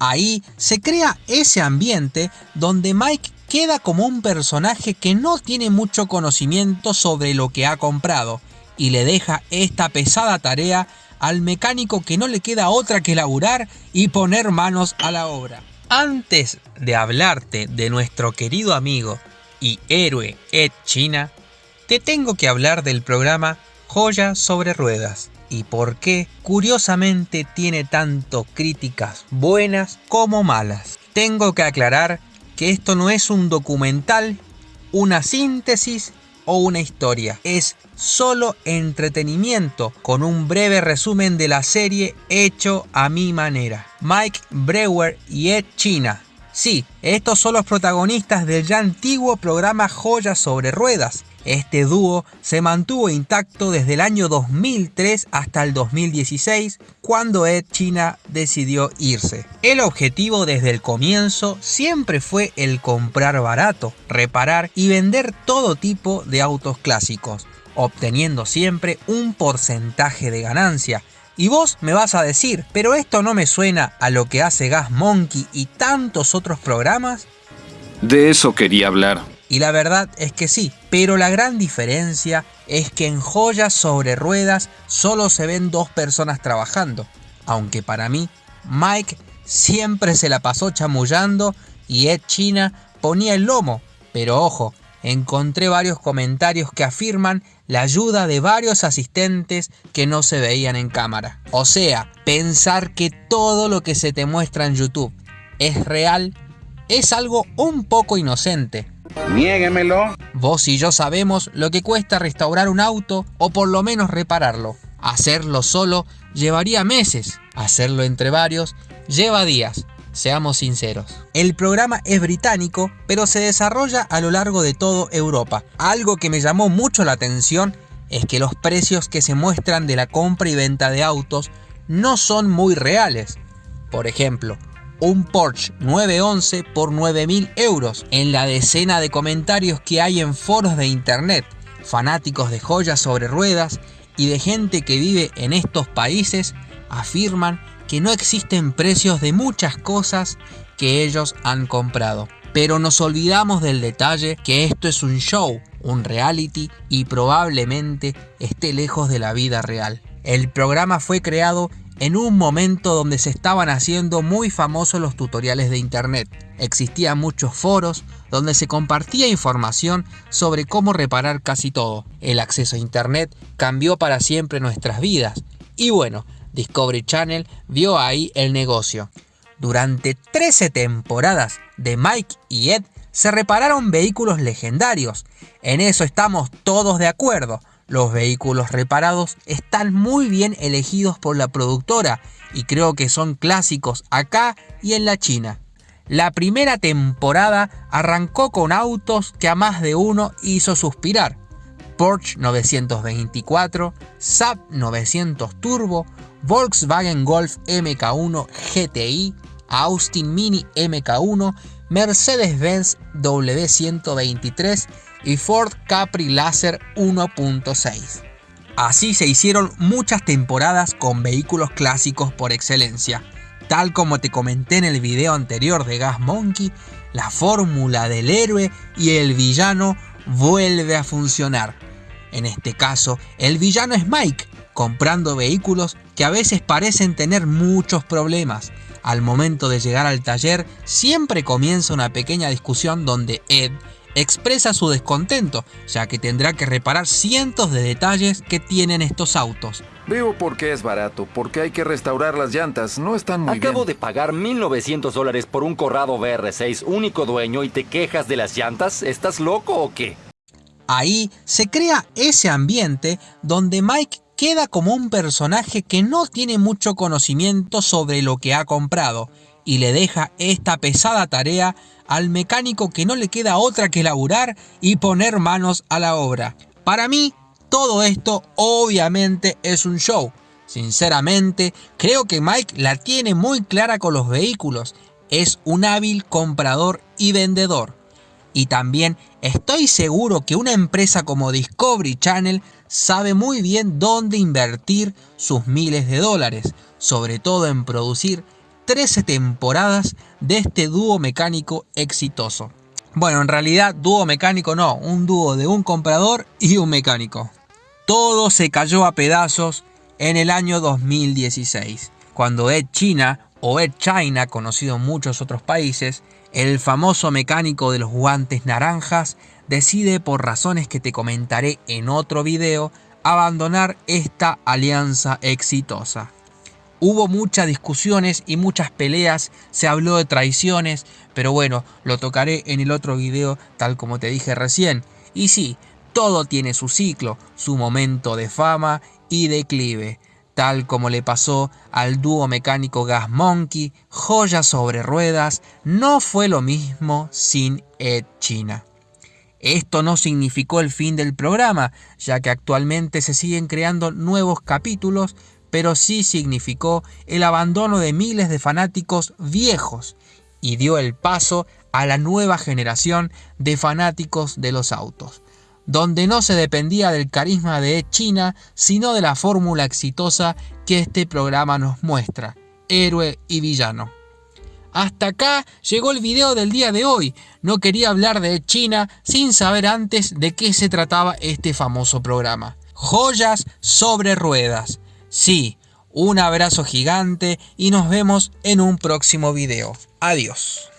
Ahí se crea ese ambiente donde Mike queda como un personaje que no tiene mucho conocimiento sobre lo que ha comprado y le deja esta pesada tarea al mecánico que no le queda otra que laburar y poner manos a la obra. Antes de hablarte de nuestro querido amigo y héroe Ed China, te tengo que hablar del programa Joya sobre Ruedas y por qué curiosamente tiene tanto críticas buenas como malas. Tengo que aclarar que esto no es un documental, una síntesis o una historia. Es solo entretenimiento con un breve resumen de la serie hecho a mi manera. Mike Brewer y Ed China. Sí, estos son los protagonistas del ya antiguo programa Joyas sobre Ruedas, este dúo se mantuvo intacto desde el año 2003 hasta el 2016, cuando Ed China decidió irse. El objetivo desde el comienzo siempre fue el comprar barato, reparar y vender todo tipo de autos clásicos, obteniendo siempre un porcentaje de ganancia. Y vos me vas a decir, pero esto no me suena a lo que hace Gas Monkey y tantos otros programas. De eso quería hablar. Y la verdad es que sí, pero la gran diferencia es que en joyas sobre ruedas solo se ven dos personas trabajando, aunque para mí Mike siempre se la pasó chamullando y Ed China ponía el lomo, pero ojo, encontré varios comentarios que afirman la ayuda de varios asistentes que no se veían en cámara. O sea, pensar que todo lo que se te muestra en YouTube es real es algo un poco inocente, Niéguemelo. Vos y yo sabemos lo que cuesta restaurar un auto o por lo menos repararlo. Hacerlo solo llevaría meses, hacerlo entre varios lleva días. Seamos sinceros. El programa es británico, pero se desarrolla a lo largo de toda Europa. Algo que me llamó mucho la atención es que los precios que se muestran de la compra y venta de autos no son muy reales. Por ejemplo, un Porsche 911 por 9.000 euros en la decena de comentarios que hay en foros de internet, fanáticos de joyas sobre ruedas y de gente que vive en estos países afirman que no existen precios de muchas cosas que ellos han comprado. Pero nos olvidamos del detalle que esto es un show, un reality y probablemente esté lejos de la vida real. El programa fue creado en un momento donde se estaban haciendo muy famosos los tutoriales de internet. Existían muchos foros donde se compartía información sobre cómo reparar casi todo. El acceso a internet cambió para siempre nuestras vidas. Y bueno, Discovery Channel vio ahí el negocio. Durante 13 temporadas de Mike y Ed se repararon vehículos legendarios. En eso estamos todos de acuerdo. Los vehículos reparados están muy bien elegidos por la productora y creo que son clásicos acá y en la China. La primera temporada arrancó con autos que a más de uno hizo suspirar. Porsche 924, Saab 900 Turbo, Volkswagen Golf MK1 GTI, Austin Mini MK1, Mercedes-Benz W123 y Ford Capri Laser 1.6. Así se hicieron muchas temporadas con vehículos clásicos por excelencia. Tal como te comenté en el video anterior de Gas Monkey, la fórmula del héroe y el villano vuelve a funcionar. En este caso, el villano es Mike, comprando vehículos que a veces parecen tener muchos problemas. Al momento de llegar al taller, siempre comienza una pequeña discusión donde Ed expresa su descontento, ya que tendrá que reparar cientos de detalles que tienen estos autos. Veo por qué es barato, porque hay que restaurar las llantas, no están muy Acabo bien. de pagar 1.900 dólares por un Corrado VR6 único dueño y te quejas de las llantas, ¿estás loco o qué? Ahí se crea ese ambiente donde Mike queda como un personaje que no tiene mucho conocimiento sobre lo que ha comprado y le deja esta pesada tarea al mecánico que no le queda otra que laburar y poner manos a la obra. Para mí, todo esto obviamente es un show. Sinceramente, creo que Mike la tiene muy clara con los vehículos. Es un hábil comprador y vendedor. Y también estoy seguro que una empresa como Discovery Channel sabe muy bien dónde invertir sus miles de dólares, sobre todo en producir 13 temporadas de este dúo mecánico exitoso. Bueno, en realidad dúo mecánico no, un dúo de un comprador y un mecánico. Todo se cayó a pedazos en el año 2016, cuando Ed China o Ed China, conocido en muchos otros países, el famoso mecánico de los guantes naranjas, decide por razones que te comentaré en otro video, abandonar esta alianza exitosa. Hubo muchas discusiones y muchas peleas, se habló de traiciones, pero bueno, lo tocaré en el otro video tal como te dije recién. Y sí, todo tiene su ciclo, su momento de fama y declive, tal como le pasó al dúo mecánico Gas Monkey, joya sobre ruedas, no fue lo mismo sin Ed China. Esto no significó el fin del programa, ya que actualmente se siguen creando nuevos capítulos, pero sí significó el abandono de miles de fanáticos viejos y dio el paso a la nueva generación de fanáticos de los autos, donde no se dependía del carisma de China, sino de la fórmula exitosa que este programa nos muestra, héroe y villano. Hasta acá llegó el video del día de hoy. No quería hablar de China sin saber antes de qué se trataba este famoso programa. Joyas sobre ruedas. Sí, un abrazo gigante y nos vemos en un próximo video. Adiós.